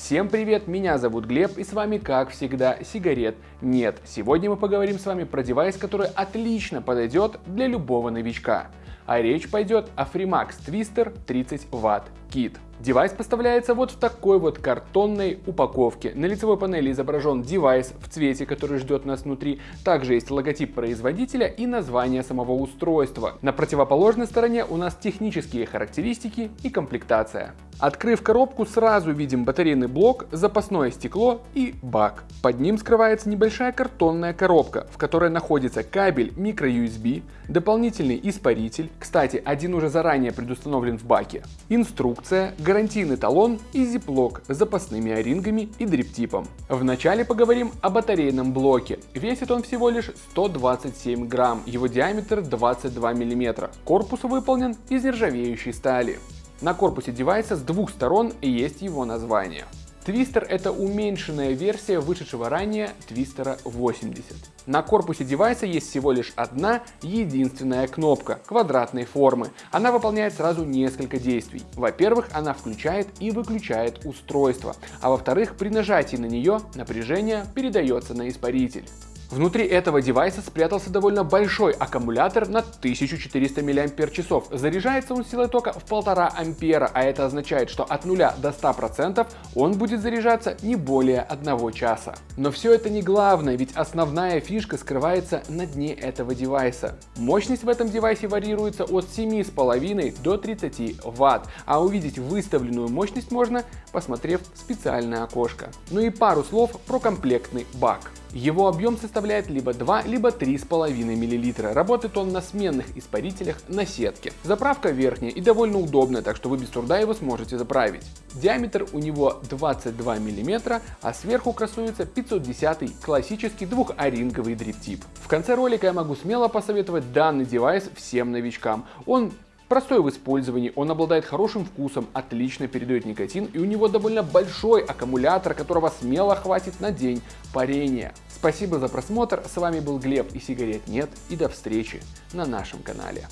Всем привет, меня зовут Глеб и с вами как всегда сигарет нет. Сегодня мы поговорим с вами про девайс, который отлично подойдет для любого новичка. А речь пойдет о Freemax Twister 30 Вт Kit. Девайс поставляется вот в такой вот картонной упаковке. На лицевой панели изображен девайс в цвете, который ждет нас внутри. Также есть логотип производителя и название самого устройства. На противоположной стороне у нас технические характеристики и комплектация. Открыв коробку, сразу видим батарейный блок, запасное стекло и бак. Под ним скрывается небольшая картонная коробка, в которой находится кабель microUSB, дополнительный испаритель, кстати, один уже заранее предустановлен в баке, инструкция, гарантийный талон и зиплок с запасными орингами и дриптипом. Вначале поговорим о батарейном блоке. Весит он всего лишь 127 грамм, его диаметр 22 мм. Корпус выполнен из нержавеющей стали. На корпусе девайса с двух сторон есть его название. Твистер это уменьшенная версия вышедшего ранее Твистера 80. На корпусе девайса есть всего лишь одна единственная кнопка квадратной формы. Она выполняет сразу несколько действий. Во-первых, она включает и выключает устройство, а во-вторых, при нажатии на нее напряжение передается на испаритель. Внутри этого девайса спрятался довольно большой аккумулятор на 1400 мАч. Заряжается он силой тока в 1,5 ампера, а это означает, что от 0 до 100% он будет заряжаться не более 1 часа. Но все это не главное, ведь основная фишка скрывается на дне этого девайса. Мощность в этом девайсе варьируется от 7,5 до 30 Вт, а увидеть выставленную мощность можно, посмотрев специальное окошко. Ну и пару слов про комплектный бак. Его объем составляет либо 2, либо 3,5 мл. Работает он на сменных испарителях на сетке. Заправка верхняя и довольно удобная, так что вы без труда его сможете заправить. Диаметр у него 22 мм, а сверху красуется 510 классический двухоринговый дриптип. В конце ролика я могу смело посоветовать данный девайс всем новичкам. Он Простой в использовании, он обладает хорошим вкусом, отлично передает никотин и у него довольно большой аккумулятор, которого смело хватит на день парения. Спасибо за просмотр, с вами был Глеб и сигарет нет и до встречи на нашем канале.